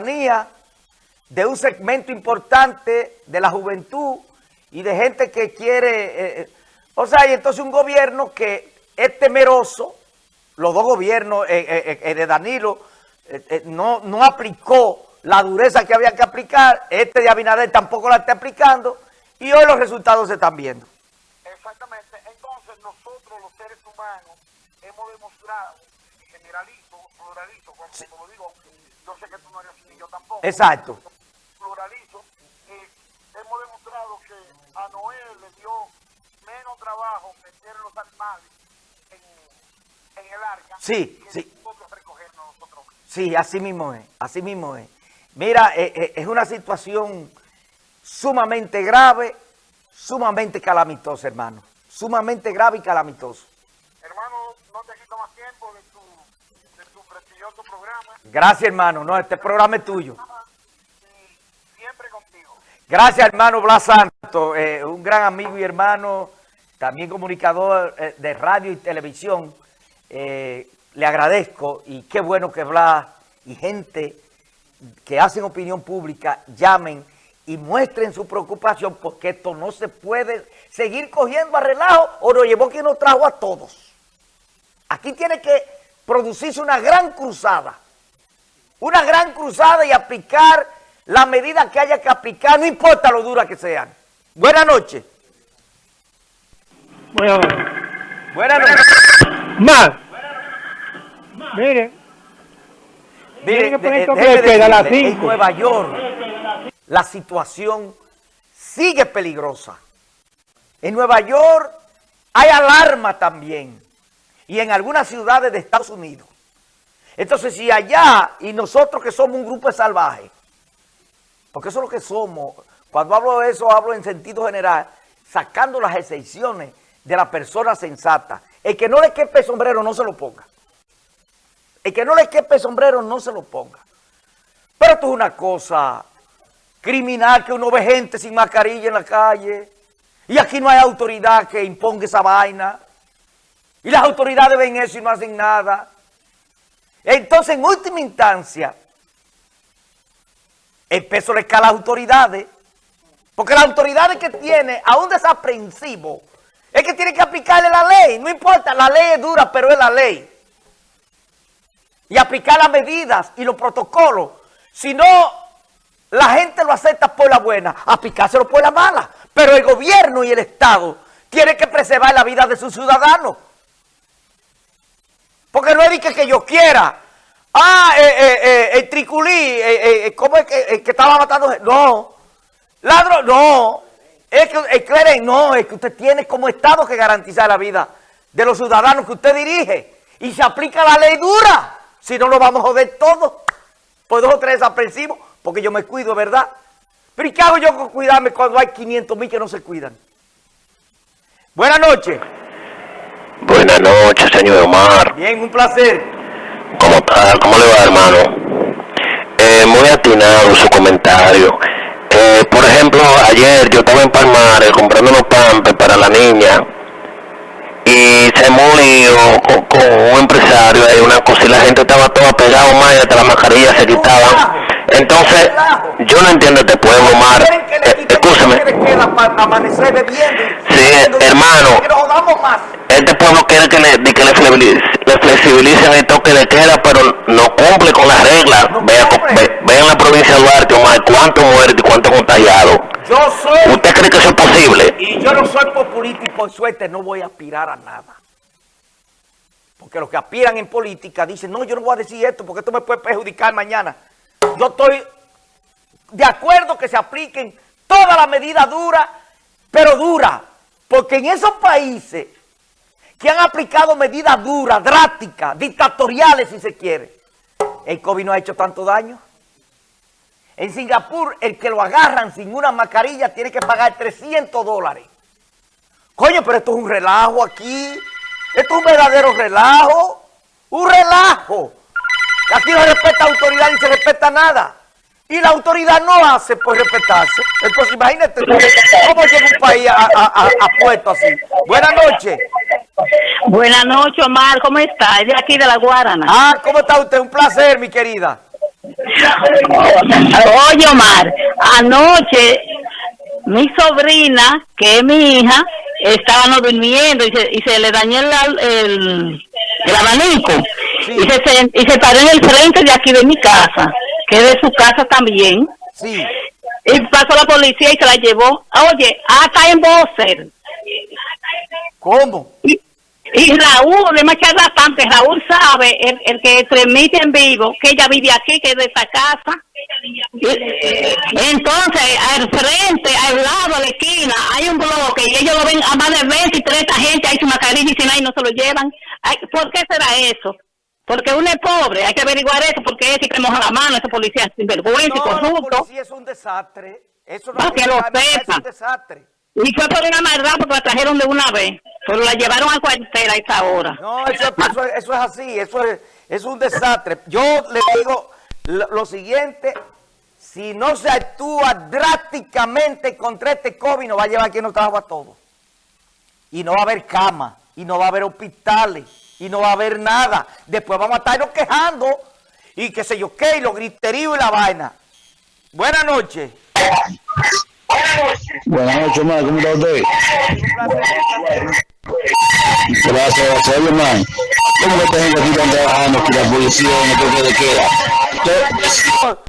de un segmento importante de la juventud y de gente que quiere... Eh, eh, o sea, y entonces un gobierno que es temeroso, los dos gobiernos eh, de Danilo no, no aplicó la dureza que había que aplicar, este de Abinader tampoco la está aplicando y hoy los resultados se están viendo. Exactamente, entonces nosotros los seres humanos hemos demostrado, generalizo, pluralizo, como, lo digo, yo sé que tú no eres así, yo tampoco. Exacto. Pluralizo, eh, hemos demostrado que a Noé le dio menos trabajo meter los animales en, en el arca sí, que sí. nosotros recogernos nosotros. Sí, así mismo es, así mismo es. Mira, eh, eh, es una situación sumamente grave, sumamente calamitosa, hermano. Sumamente grave y calamitoso. Hermano, no te quito más tiempo de tu, de tu prestigioso programa. Gracias, hermano. No, este programa es tuyo. Y siempre contigo. Gracias, hermano Blas Santo, eh, un gran amigo y hermano, también comunicador de radio y televisión. le agradezco y qué bueno que Blas y gente que hacen opinión pública llamen y muestren su preocupación porque esto no se puede seguir cogiendo a relajo o lo llevó quien nos trajo a todos. Aquí tiene que producirse una gran cruzada, una gran cruzada y aplicar la medida que haya que aplicar, no importa lo dura que sean. Buenas noches. Buenas noches. Buenas noches. Más. Mire, Mire, que poner de- toque déjeme de queda a las decirle, en. Nueva York la situación sigue peligrosa. En Nueva York hay alarma también. Y en algunas ciudades de Estados Unidos. Entonces, si allá, y nosotros que somos un grupo de salvajes, porque eso es lo que somos, cuando hablo de eso, hablo en sentido general, sacando las excepciones de la persona sensata. El que no le quepe sombrero, no se lo ponga. El que no le quepe sombrero, no se lo ponga. Pero esto es una cosa criminal que uno ve gente sin mascarilla en la calle. Y aquí no hay autoridad que imponga esa vaina. Y las autoridades ven eso y no hacen nada. Entonces, en última instancia, el peso le cae a las autoridades. Porque las autoridades que tiene a un desaprensivo es que tiene que aplicarle la ley. No importa, la ley es dura, pero es la ley. Y aplicar las medidas y los protocolos. Si no, la gente lo acepta por la buena, aplicárselo por la mala. Pero el gobierno y el Estado tienen que preservar la vida de sus ciudadanos. Porque no es que, que yo quiera. Ah, eh, eh, eh, el triculí, ¿cómo es que, eh, que estaba matando? No. Ladrón, no. Es que, el cleren, no, es que usted tiene como Estado que garantizar la vida de los ciudadanos que usted dirige. Y se aplica la ley dura. Si no, lo vamos a joder todo. Por dos o tres desaprensivos, porque yo me cuido, ¿verdad? Pero ¿y qué hago yo con cuidarme cuando hay 500 mil que no se cuidan? Buenas noches. Buenas noches, señor Omar. Bien, un placer. ¿Cómo está? ¿Cómo le va, hermano? Eh, muy atinado su comentario. Eh, por ejemplo, ayer yo estaba en Palmares comprando unos pampes para la niña y se murió con, con un empresario ahí, una cosa, y la gente estaba toda pegada, más y hasta las mascarillas se quitaban. Entonces, yo no entiendo este pueblo, Omar. ¿Quieren que le Eh, escúchame. Sí, hermano. Este pueblo quiere que le, que le, flexibilice- le flexibilicen el toque de queda, pero no cumple con las reglas. No Vea, co- cumple. ve, ve en la provincia de Duarte, Omar, cuántos muertos y cuántos contagiados. Yo soy, ¿Usted cree que eso es posible? y yo no soy populista y por suerte no voy a aspirar a nada. Porque los que aspiran en política dicen, no, yo no voy a decir esto porque esto me puede perjudicar mañana. Yo estoy de acuerdo que se apliquen todas las medidas duras, pero duras. Porque en esos países que han aplicado medidas duras, drásticas, dictatoriales si se quiere, el COVID no ha hecho tanto daño. En Singapur, el que lo agarran sin una mascarilla tiene que pagar 300 dólares. Coño, pero esto es un relajo aquí. Esto es un verdadero relajo. Un relajo. Aquí no se respeta autoridad ni se respeta nada. Y la autoridad no hace por respetarse. Entonces imagínate cómo llega un país a, a- a- a puesto así. Buenas noches. Buenas noches, Omar. ¿Cómo está? Es de aquí de la Guarana. Ah, ¿cómo está usted? Un placer, mi querida. Oye, Omar, anoche mi sobrina, que es mi hija, estaba no durmiendo y se, y se le dañó el, el, el abanico Sí. y, se, se- y se paró en el frente de aquí de mi casa, que es de su casa también. Sí. Y pasó la policía y se la llevó. Oye, hasta en Boser. ¿Cómo? Y, y Raúl, es más charlatante, Raúl sabe, el, el que transmite en vivo, que ella vive aquí, que es de esta casa. Y, eh, entonces, al frente, al lado, a la esquina, hay un bloque y ellos lo ven a más de 20 y 30 gente, hay su mascarilla y si no, y no se lo llevan. Ay, ¿Por qué será eso? Porque uno es pobre, hay que averiguar eso, porque ese que moja la mano, ese policía es sinvergüenza y No, corrupto. policía es un desastre. Eso no No, que lo es sepa. un desastre. Y fue por una maldad porque la trajeron de una vez, pero la llevaron al cuartel a esa hora. No, eso, eso- eso es así, eso es, es un desastre. Yo le digo lo, lo siguiente, si no se actúa drásticamente contra este COVID, nos va a llevar aquí en los trabajos a todos. Y no va a haber cama, y no va a haber hospitales, y no va a haber nada. Después vamos a estarnos quejando, y qué sé yo qué, y los griteríos y la vaina. Buenas noches. Buenas noches, Omar. ¿Cómo está usted? Gracias. Oye, man, ¿cómo que esta gente aquí están trabajando que la policía toque de queda?